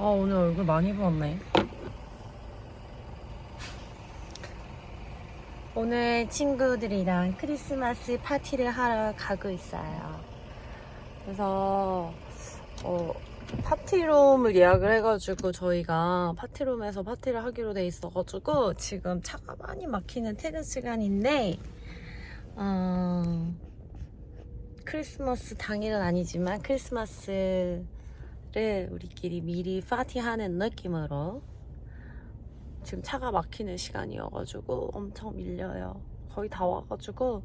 아 오늘 얼굴 많이 부었네. 오늘 친구들이랑 크리스마스 파티를 하러 가고 있어요. 그래서 어, 파티룸을 예약을 해가지고 저희가 파티룸에서 파티를 하기로 돼 있어가지고 지금 차가 많이 막히는 퇴근 시간인데 어, 크리스마스 당일은 아니지만 크리스마스 를 우리끼리 미리 파티하는 느낌으로 지금 차가 막히는 시간이어가지고 엄청 밀려요. 거의 다 와가지고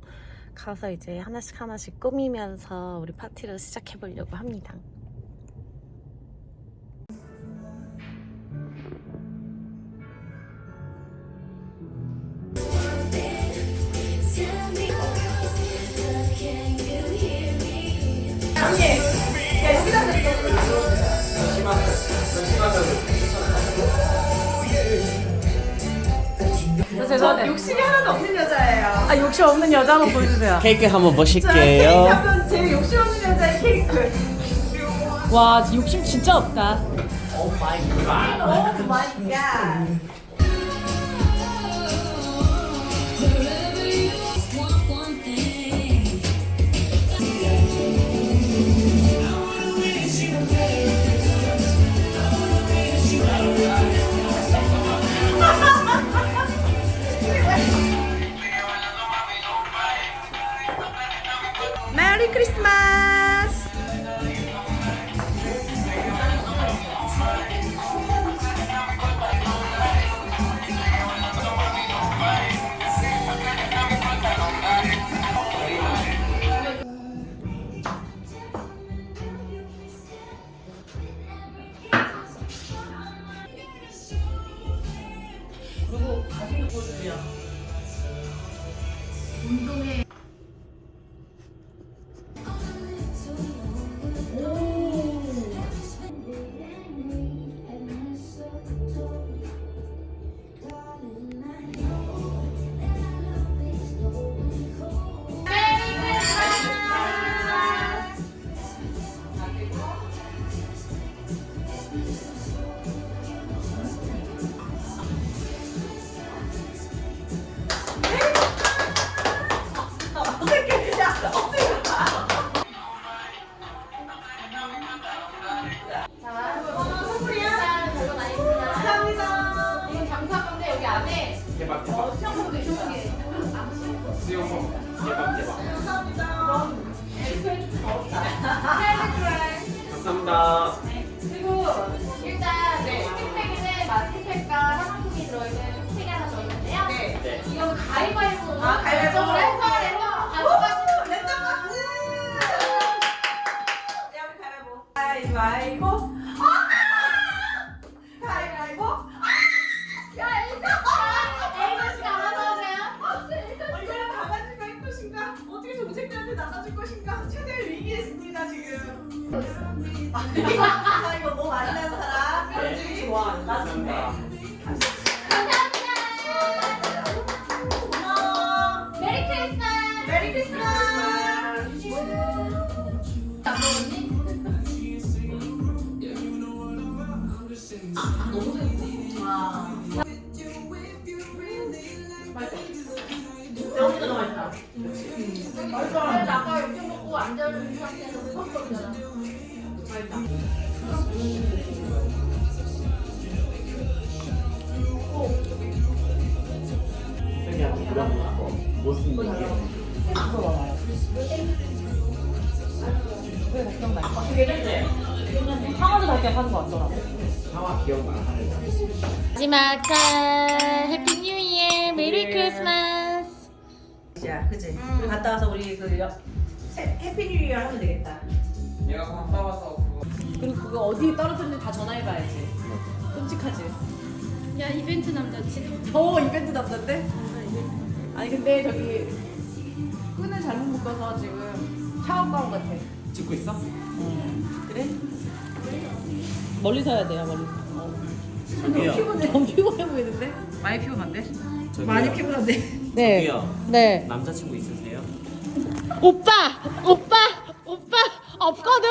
가서 이제 하나씩 하나씩 꾸미면서 우리 파티를 시작해보려고 합니다. 죄송한데 욕심이 하나도 없는 여자예요. 아 욕심 없는 여자 한번 보여주세요. 케이크 한번 자, 케이크 보실게요. 한번 제일 욕심 없는 여자의 케이크. 와 욕심 진짜 없다. oh my god. Merry 감사합니다. 수영복 대박 대박. 감사합니다. 그리고 일단 네, 쇼핑백에 마스크팩과 화장품이 들어있는 팩이 하나 더 있는데요. 네. 이건 아, 있습니다 지금. 자 이거 뭐 많이 나는 사람. 그렇지. 좋아. 맞습니다. 그래서 아까. 마지막 짠 해피 뉴 이어 메리 크리스마스 야, 그지? 우리 갔다 와서 우리 그 여, 새- Happy New Year 하면 되겠다. 내가 갔다 와서 그거. 그리고 그거 어디 떨어졌는지 다 전화해봐야지. 끔찍하지. 야 이벤트 남자치 어 이벤트 남자인데? 아니 근데 저기 끈을 잘못 묶어서 지금 샤워 가운 같아. 찍고 있어? 그래? 멀리서 해야 돼요 멀리서. 어. 저기요. 너무 피곤해 보이는데? 많이 피곤한데? 저기요. 피곤한데. 네. 저기요. 네. 남자친구 있으세요? 오빠! 오빠! 오빠! 없거든?